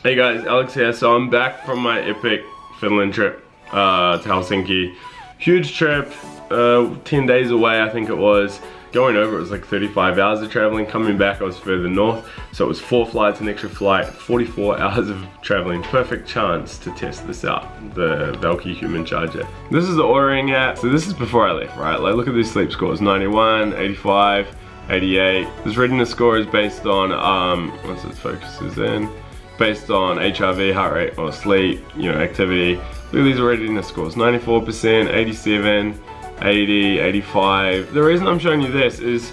Hey guys, Alex here. So I'm back from my epic Finland trip uh, to Helsinki. Huge trip, uh, 10 days away I think it was. Going over it was like 35 hours of traveling. Coming back I was further north. So it was four flights, an extra flight, 44 hours of traveling. Perfect chance to test this out, the Valkee Human Charger. This is the ordering app. So this is before I left, right? Like look at these sleep scores, 91, 85, 88. This readiness score is based on, um, once it focuses in, based on HRV, heart rate, or sleep, you know, activity. Look at these readiness scores, 94%, 87, 80, 85. The reason I'm showing you this is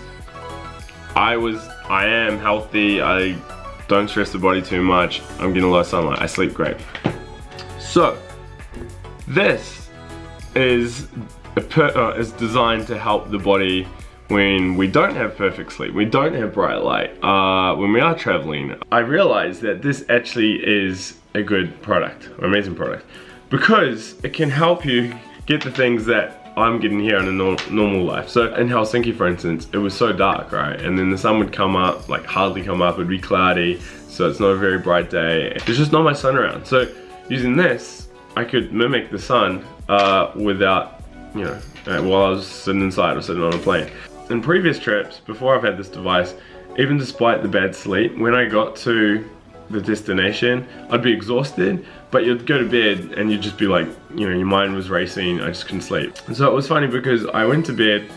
I was, I am healthy, I don't stress the body too much, I'm getting a lot of sunlight, I sleep great. So, this is, per, uh, is designed to help the body when we don't have perfect sleep, we don't have bright light, uh, when we are traveling, I realized that this actually is a good product, an amazing product, because it can help you get the things that I'm getting here in a no normal life. So in Helsinki, for instance, it was so dark, right? And then the sun would come up, like hardly come up, it'd be cloudy, so it's not a very bright day. There's just not much sun around. So using this, I could mimic the sun uh, without, you know, uh, while I was sitting inside or sitting on a plane. In previous trips, before I've had this device, even despite the bad sleep, when I got to the destination, I'd be exhausted, but you'd go to bed and you'd just be like, you know, your mind was racing, I just couldn't sleep. And so it was funny because I went to bed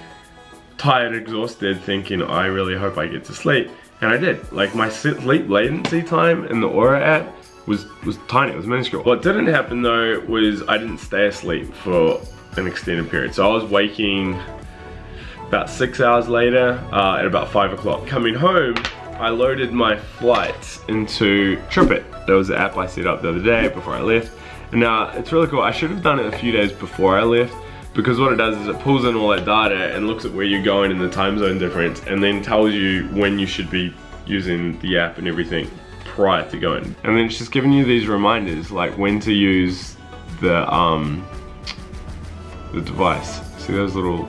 tired, exhausted, thinking, I really hope I get to sleep. And I did. Like my sleep latency time in the Oura app was, was tiny, it was minuscule. What didn't happen though was I didn't stay asleep for an extended period. So I was waking about six hours later, uh, at about five o'clock. Coming home, I loaded my flights into TripIt. That was an app I set up the other day before I left. And now, it's really cool. I should have done it a few days before I left because what it does is it pulls in all that data and looks at where you're going and the time zone difference and then tells you when you should be using the app and everything prior to going. And then it's just giving you these reminders like when to use the um the device. See those little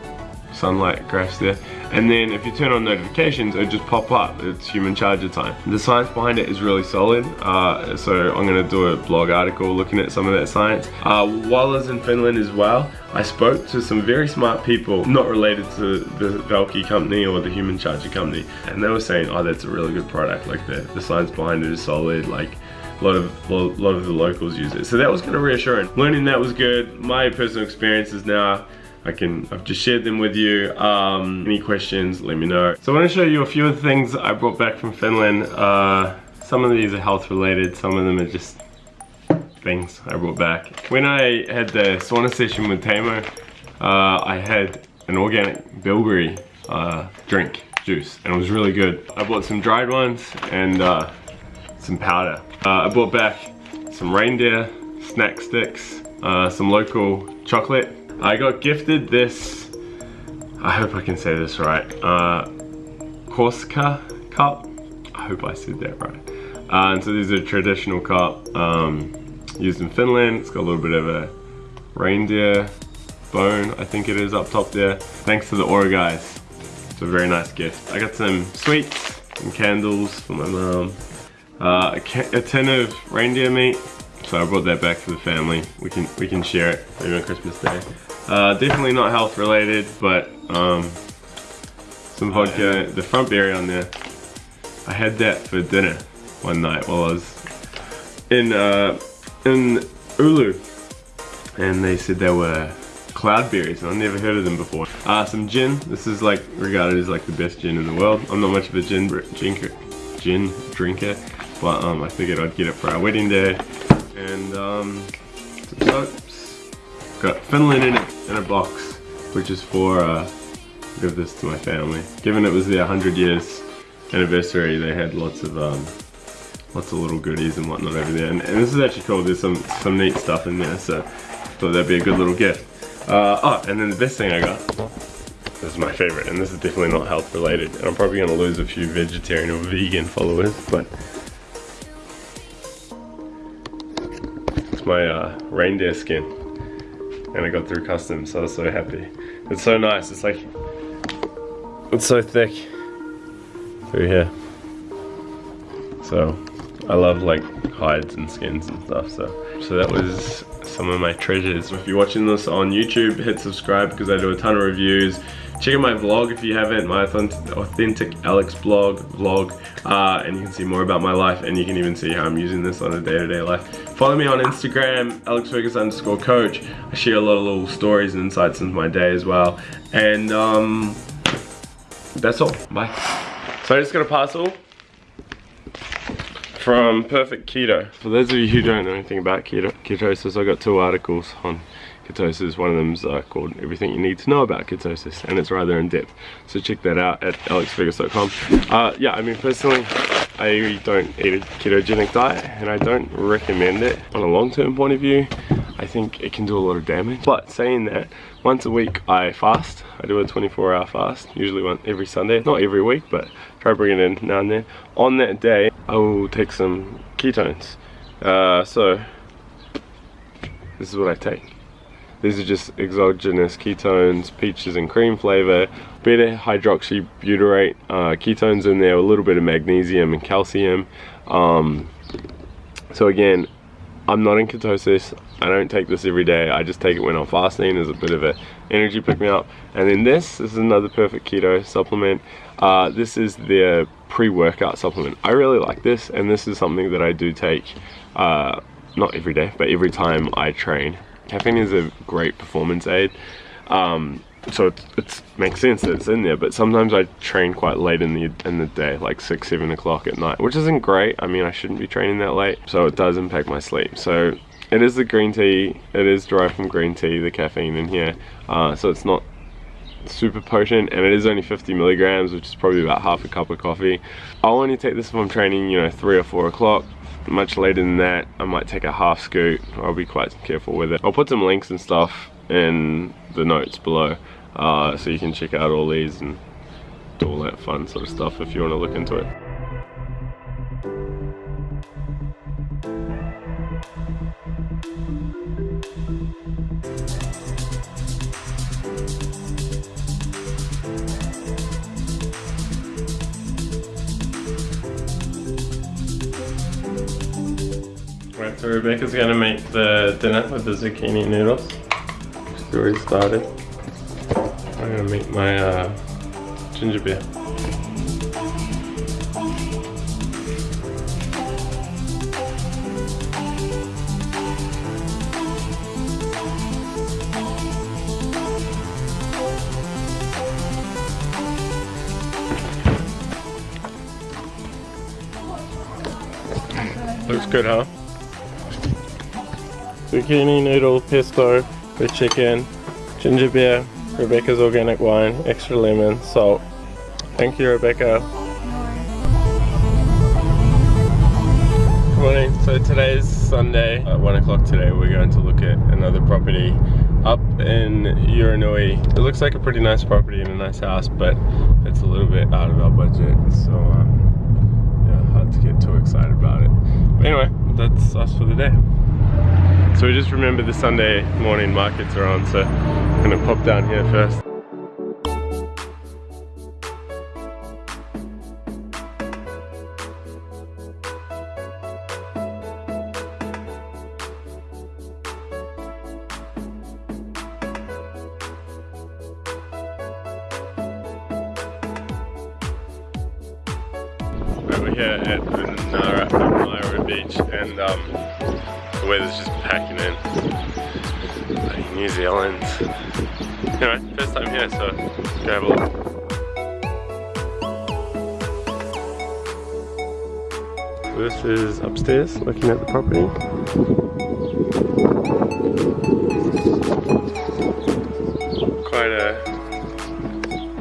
sunlight graphs there. And then if you turn on notifications, it just pop up. It's human charger time. The science behind it is really solid. Uh, so I'm gonna do a blog article looking at some of that science. Uh, while I was in Finland as well, I spoke to some very smart people, not related to the Valkee company or the human charger company. And they were saying, oh, that's a really good product. Like the, the science behind it is solid. Like a lot of a lot of the locals use it. So that was kind of reassuring. Learning that was good. My personal experience is now I can, I've just shared them with you. Um, any questions, let me know. So I want to show you a few of the things I brought back from Finland. Uh, some of these are health related, some of them are just things I brought back. When I had the sauna session with Tamo, uh, I had an organic bilberry uh, drink, juice, and it was really good. I bought some dried ones and uh, some powder. Uh, I brought back some reindeer snack sticks, uh, some local chocolate, I got gifted this, I hope I can say this right, uh, Korska cup. I hope I said that right. Uh, and so these are traditional cup um, used in Finland. It's got a little bit of a reindeer bone, I think it is up top there. Thanks to the Oura guys. It's a very nice gift. I got some sweets and candles for my mom. Uh, a, a tin of reindeer meat. So I brought that back for the family. We can we can share it maybe on Christmas Day. Uh, definitely not health related, but um, some vodka. The front berry on there. I had that for dinner one night while I was in uh, in Oulu, and they said there were cloudberries, and I've never heard of them before. Uh, some gin. This is like regarded as like the best gin in the world. I'm not much of a gin drinker, gin drinker, but um, I figured I'd get it for our wedding day. And um, Got Finland in, it in a box, which is for, uh, give this to my family. Given it was their 100 years anniversary, they had lots of, um, lots of little goodies and whatnot over there. And, and, this is actually cool, there's some, some neat stuff in there, so thought that'd be a good little gift. Uh, oh, and then the best thing I got, this is my favorite, and this is definitely not health related. And I'm probably gonna lose a few vegetarian or vegan followers, but my uh, reindeer skin and I got through customs, so I was so happy. It's so nice, it's like, it's so thick through here. So, I love like hides and skins and stuff. So, so that was some of my treasures. If you're watching this on YouTube, hit subscribe because I do a ton of reviews. Check out my vlog if you haven't, my authentic Alex blog vlog, uh, and you can see more about my life, and you can even see how I'm using this on a day-to-day -day life. Follow me on Instagram, Alex Fergus underscore coach. I share a lot of little stories and insights into my day as well, and um, that's all. Bye. So I just got a parcel from Perfect Keto. For those of you who don't know anything about keto, ketosis, I got two articles on ketosis. One of them's uh, called Everything You Need to Know About Ketosis, and it's rather in depth. So check that out at alexfergus.com. Uh, yeah, I mean, personally, I don't eat a ketogenic diet, and I don't recommend it on a long-term point of view. I think it can do a lot of damage. But saying that, once a week I fast. I do a 24 hour fast, usually one every Sunday. Not every week, but try bring it in now and then. On that day, I will take some ketones. Uh, so, this is what I take. These are just exogenous ketones, peaches and cream flavor, beta hydroxybutyrate, uh, ketones in there, a little bit of magnesium and calcium. Um, so again, I'm not in ketosis. I don't take this every day. I just take it when I'm fasting as a bit of a energy pick me up. And then this, this is another perfect keto supplement. Uh, this is their pre-workout supplement. I really like this, and this is something that I do take, uh, not every day, but every time I train. Caffeine is a great performance aid. Um, so it, makes sense that it's in there but sometimes I train quite late in the in the day like six seven o'clock at night which isn't great. I mean I shouldn't be training that late so it does impact my sleep. So it is the green tea. It is derived from green tea the caffeine in here. Uh, so it's not super potent and it is only 50 milligrams which is probably about half a cup of coffee. I'll only take this if I'm training you know three or four o'clock. Much later than that I might take a half scoop. I'll be quite careful with it. I'll put some links and stuff in the notes below uh, so you can check out all these and do all that fun sort of stuff if you want to look into it Right, so Rebecca's gonna make the dinner with the zucchini noodles. She's already started. I'm gonna make my uh, ginger beer. Looks good, huh? zucchini noodle pesto with chicken, ginger beer, Rebecca's organic wine, extra lemon, salt. Thank you Rebecca. Good morning, so today's Sunday, at 1 o'clock today we're going to look at another property up in Uranui. It looks like a pretty nice property and a nice house but it's a little bit out of our budget so um, yeah, hard to get too excited about it. But anyway, that's us for the day. So we just remember the Sunday morning markets are on, so I'm gonna pop down here first. Weather's just packing in. New Zealand. Anyway, first time here, so go have a look. This is upstairs, looking at the property. Quite a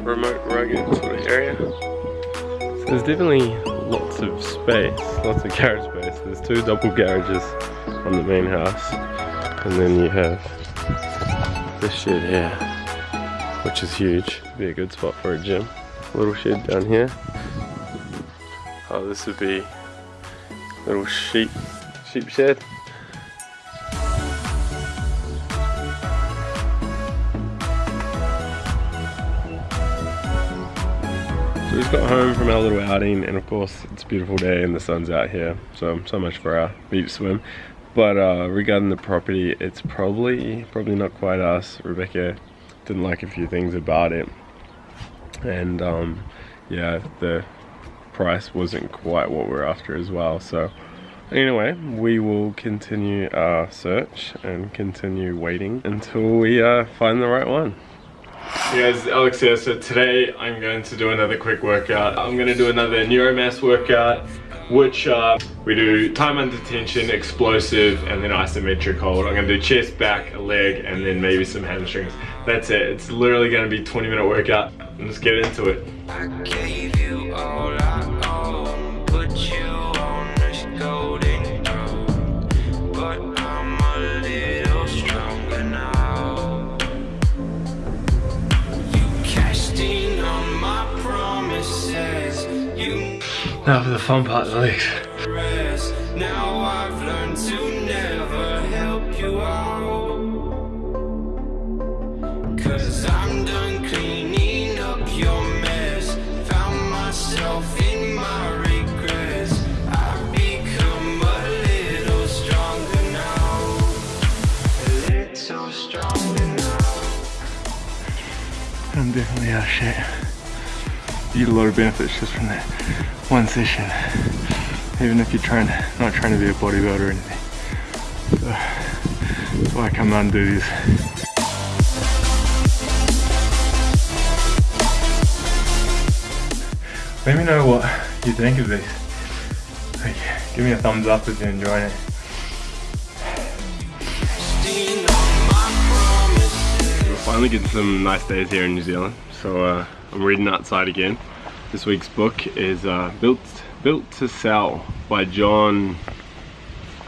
remote, rugged sort of area. So there's definitely lots of space, lots of garage space. There's two double garages on the main house. And then you have this shed here, which is huge. Be a good spot for a gym. Little shed down here. Oh, this would be little sheep sheep shed. So we just got home from our little outing and of course it's a beautiful day and the sun's out here. So, so much for our beach swim. But uh, regarding the property, it's probably, probably not quite us. Rebecca didn't like a few things about it. And um, yeah, the price wasn't quite what we're after as well. So anyway, we will continue our search and continue waiting until we uh, find the right one. Hey guys, Alex here. So today I'm going to do another quick workout. I'm going to do another neuromass workout, which uh, we do time under tension, explosive, and then isometric hold. I'm to do chest, back, a leg, and then maybe some hamstrings. That's it. It's literally to be 20 minute workout. Let's get into it. Now for the fun part, the legs. Now I've learned to never help you out. Cause I'm done cleaning up your mess. Found myself in my regrets. I've become a little stronger now. A little stronger now. I'm definitely out of shape. Eat a lot of benefits just from that one session even if you're trying not trying to be a bodybuilder or anything. So that's why I come out and do this let me know what you think of this. Like, give me a thumbs up if you're enjoying it. We're finally getting some nice days here in New Zealand so uh, I'm reading outside again this week's book is uh, Built Built to Sell by John.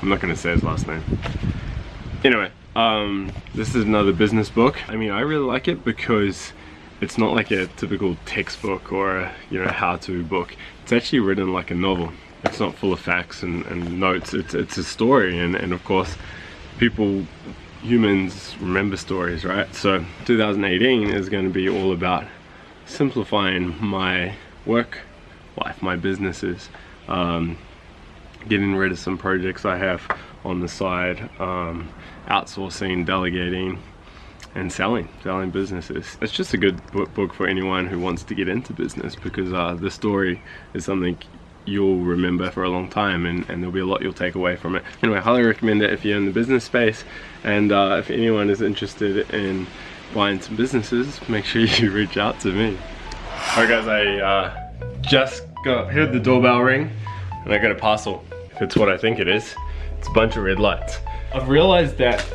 I'm not going to say his last name. Anyway, um, this is another business book. I mean, I really like it because it's not like a typical textbook or a, you know how-to book. It's actually written like a novel. It's not full of facts and, and notes. It's it's a story, and and of course, people humans remember stories, right? So 2018 is going to be all about simplifying my work life, my businesses, um, getting rid of some projects I have on the side, um, outsourcing, delegating, and selling, selling businesses. It's just a good book for anyone who wants to get into business because uh, the story is something you'll remember for a long time and, and, there'll be a lot you'll take away from it. Anyway, I highly recommend it if you're in the business space and uh, if anyone is interested in buying some businesses, make sure you reach out to me. Alright guys, I uh, just got, heard the doorbell ring and I got a parcel. If it's what I think it is, it's a bunch of red lights. I've realized that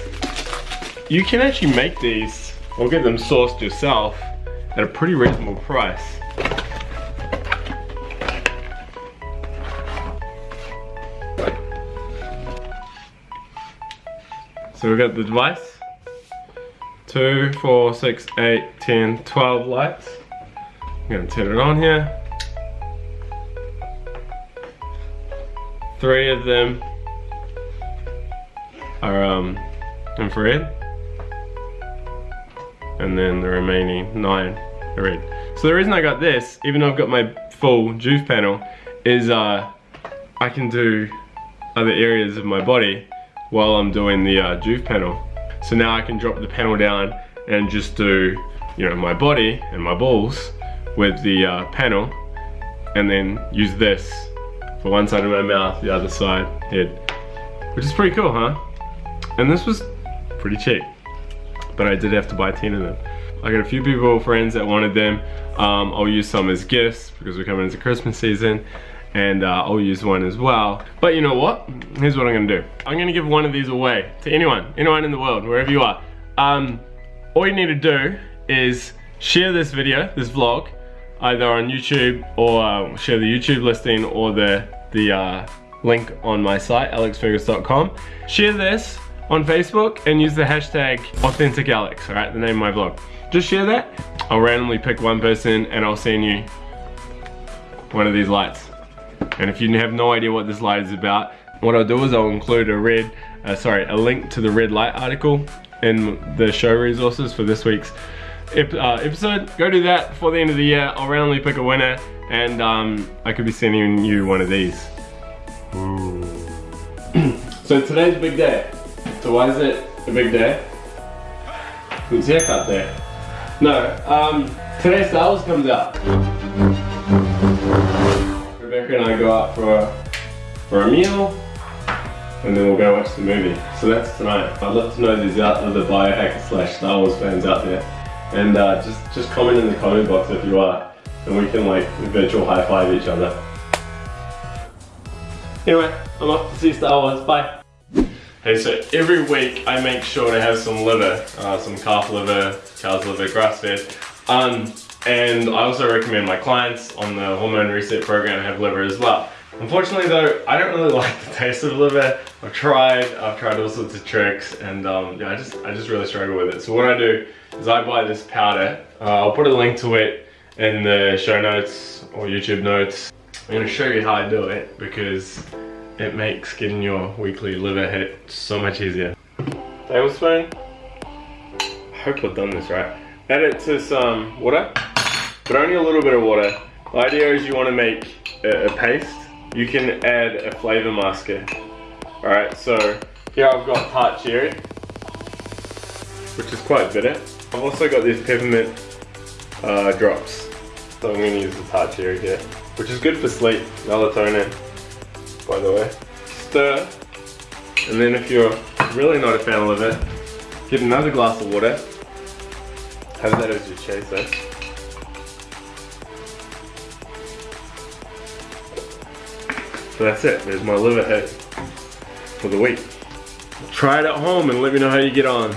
you can actually make these or get them sourced yourself at a pretty reasonable price. So we got the device, two, four, six, eight, ten, twelve lights. I'm gonna turn it on here. Three of them are um, infrared. And then the remaining nine are red. So the reason I got this, even though I've got my full Joovv panel, is uh, I can do other areas of my body while I'm doing the uh, Joovv panel. So now I can drop the panel down and just do, you know, my body and my balls with the uh, panel and then use this for one side of my mouth, the other side head. Which is pretty cool, huh? And this was pretty cheap. But I did have to buy 10 of them. I got a few people, friends that wanted them. Um, I'll use some as gifts because we're coming into Christmas season and uh, I'll use one as well. But you know what? Here's what I'm gonna do. I'm gonna give one of these away to anyone, anyone in the world, wherever you are. Um, all you need to do is share this video, this vlog, either on YouTube or uh, share the YouTube listing or the, the uh, link on my site, alexfergus.com. Share this on Facebook and use the hashtag AuthenticAlex, alright, the name of my vlog. Just share that. I'll randomly pick one person and I'll send you one of these lights. And if you have no idea what this light is about, what I'll do is I'll include a red, uh, sorry, a link to the red light article in the show resources for this week's uh, episode, go do that before the end of the year. I'll randomly pick a winner and um, I could be sending you one of these. so today's a big day. So why is it a big day? Who's haircut there? No, um, today Star Wars comes out. Rebecca and I go out for a, for a meal and then we'll go watch the movie. So that's tonight. I'd love to know there's other biohacker slash Star Wars fans out there. And uh, just, just comment in the comment box if you are. And we can like virtual high five each other. Anyway, I'm off to see Star Wars. Bye. Hey, so every week I make sure to have some liver, uh, some calf liver, cow's liver, grass fed. Um, and I also recommend my clients on the hormone reset program have liver as well. Unfortunately though, I don't really like the taste of liver. I've tried, I've tried all sorts of tricks and um, yeah, I just, I just really struggle with it. So what I do is I buy this powder. Uh, I'll put a link to it in the show notes or YouTube notes. I'm gonna show you how I do it because it makes getting your weekly liver hit so much easier. Tablespoon. I hope I've done this right. Add it to some water, but only a little bit of water. The idea is you want to make a, a paste you can add a flavor masker. Alright, so here I've got tart cherry, which is quite bitter. I've also got these peppermint uh, drops. So I'm going to use the tart cherry here, which is good for sleep, melatonin, by the way. Stir, and then if you're really not a fan of it, get another glass of water. Have that as your chaser. So that's it, there's my liver hit for the week. Try it at home and let me know how you get on.